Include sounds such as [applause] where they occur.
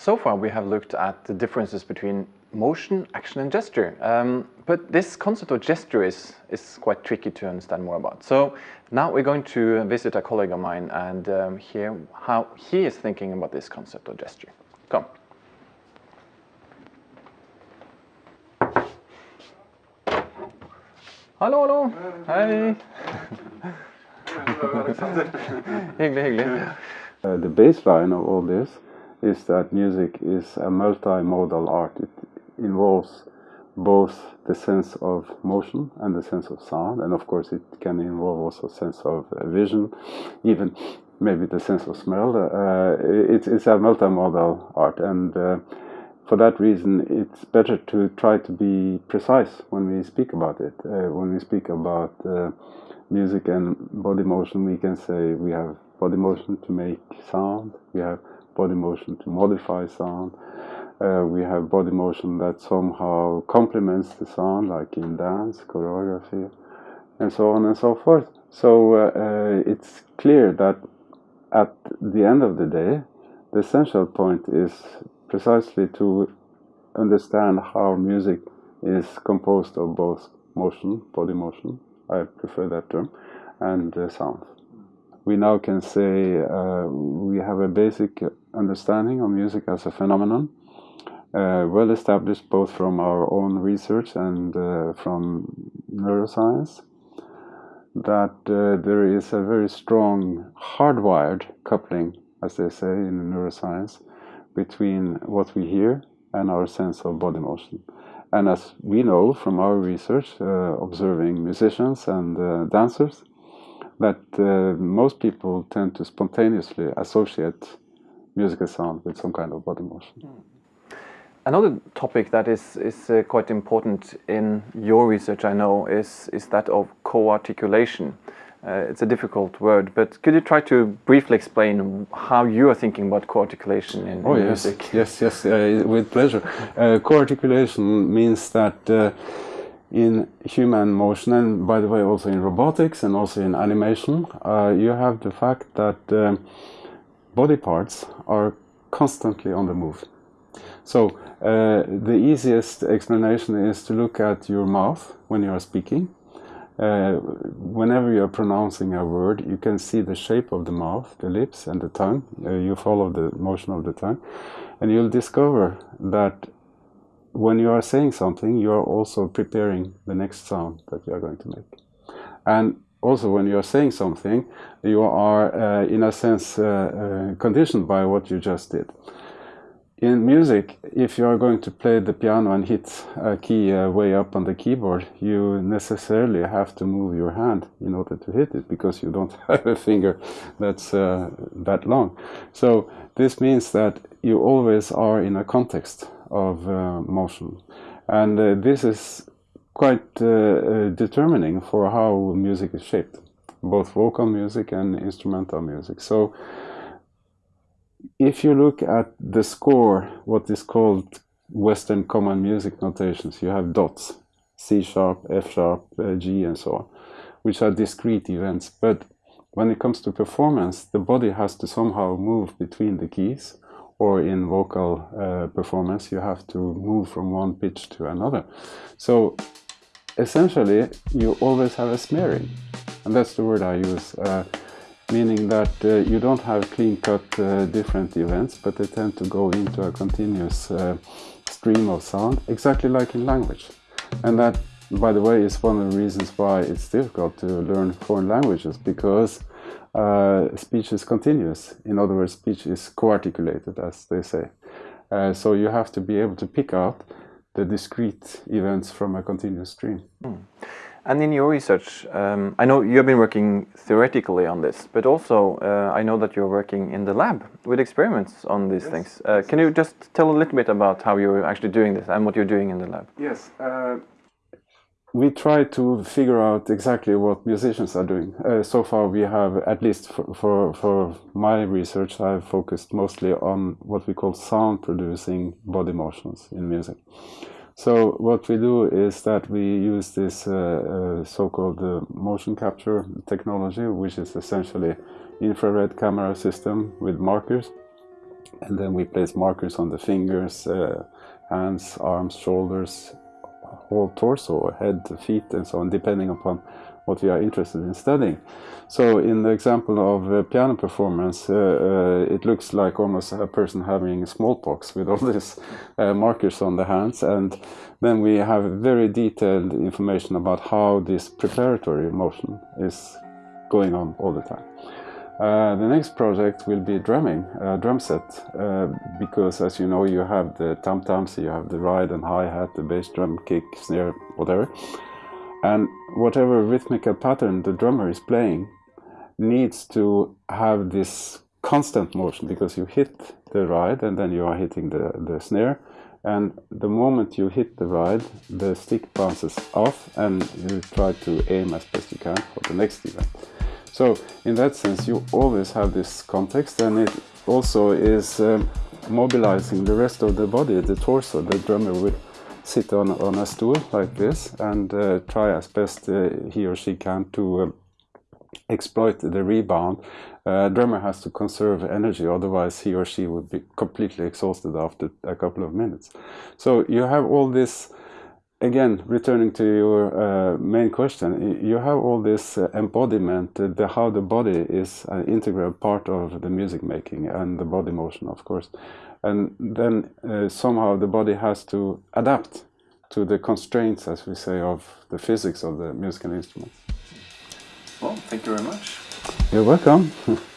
So far we have looked at the differences between motion, action and gesture. Um, but this concept of gesture is, is quite tricky to understand more about. So now we're going to visit a colleague of mine and um, hear how he is thinking about this concept of gesture. Come. Hallo, hallo. Hei. hyggelig, [laughs] hyggelig. Uh, the baseline of all this is that music is a multimodal art. It involves both the sense of motion and the sense of sound, and of course it can involve also sense of uh, vision, even maybe the sense of smell. Uh, it's, it's a multimodal art, and uh, for that reason, it's better to try to be precise when we speak about it. Uh, when we speak about uh, music and body motion, we can say we have body motion to make sound, we have body motion to modify sound. Uh, we have body motion that somehow complements the sound, like in dance, choreography, and so on and so forth. So uh, uh, it's clear that at the end of the day, the essential point is precisely to understand how music is composed of both motion, body motion, I prefer that term, and uh, sound we now can say uh, we have a basic understanding of music as a phenomenon, uh, well established both from our own research and uh, from neuroscience, that uh, there is a very strong hardwired coupling, as they say in neuroscience, between what we hear and our sense of body motion. And as we know from our research, uh, observing musicians and uh, dancers, that uh, most people tend to spontaneously associate musical sound with some kind of body motion. Hmm. Another topic that is, is uh, quite important in your research, I know, is, is that of co-articulation. Uh, it's a difficult word, but could you try to briefly explain how you are thinking about co-articulation in, oh, in yes. music? Yes, yes, uh, with pleasure. Uh, co-articulation means that uh, in human motion and by the way also in robotics and also in animation uh, you have the fact that um, body parts are constantly on the move. So uh, the easiest explanation is to look at your mouth when you are speaking. Uh, whenever you are pronouncing a word you can see the shape of the mouth the lips and the tongue. Uh, you follow the motion of the tongue. And you'll discover that when you are saying something, you are also preparing the next sound that you are going to make. And also when you are saying something, you are uh, in a sense uh, uh, conditioned by what you just did. In music, if you are going to play the piano and hit a key uh, way up on the keyboard, you necessarily have to move your hand in order to hit it because you don't [laughs] have a finger that's uh, that long. So this means that you always are in a context of uh, motion. And uh, this is quite uh, determining for how music is shaped, both vocal music and instrumental music. So if you look at the score, what is called Western common music notations, you have dots, C sharp, F sharp, uh, G and so on, which are discrete events. But when it comes to performance, the body has to somehow move between the keys or in vocal uh, performance, you have to move from one pitch to another. So essentially, you always have a smearing, and that's the word I use, uh, meaning that uh, you don't have clean-cut uh, different events, but they tend to go into a continuous uh, stream of sound, exactly like in language. And that, by the way, is one of the reasons why it's difficult to learn foreign languages, because uh, speech is continuous. In other words, speech is co-articulated, as they say. Uh, so you have to be able to pick out the discrete events from a continuous stream. Mm. And in your research, um, I know you've been working theoretically on this, but also uh, I know that you're working in the lab with experiments on these yes. things. Uh, can you just tell a little bit about how you're actually doing this and what you're doing in the lab? Yes. Uh, we try to figure out exactly what musicians are doing. Uh, so far, we have, at least for, for, for, my research, I've focused mostly on what we call sound producing body motions in music. So what we do is that we use this uh, uh, so-called uh, motion capture technology, which is essentially infrared camera system with markers. and then we place markers on the fingers, uh, hands, arms, shoulders, whole torso, head, feet, and so on, depending upon what we are interested in studying. So in the example of uh, piano performance, uh, uh, it looks like almost a person having smallpox with all [laughs] these uh, markers on the hands. And then we have very detailed information about how this preparatory motion is going on all the time. Uh, the next project will be drumming, a drum set, uh, because as you know you have the tam-tams, you have the ride and hi-hat, the bass drum, kick, snare, whatever. And whatever rhythmical pattern the drummer is playing needs to have this constant motion because you hit the ride and then you are hitting the, the snare and the moment you hit the ride the stick bounces off and you try to aim as best you can for the next event. So in that sense, you always have this context and it also is um, mobilizing the rest of the body, the torso. The drummer would sit on, on a stool like this and uh, try as best uh, he or she can to uh, exploit the rebound. Uh, drummer has to conserve energy, otherwise he or she would be completely exhausted after a couple of minutes. So you have all this again, returning to your uh, main question, you have all this uh, embodiment, uh, the, how the body is an integral part of the music making and the body motion, of course. And then uh, somehow the body has to adapt to the constraints, as we say, of the physics of the musical instrument. Well, thank you very much. You're welcome. [laughs]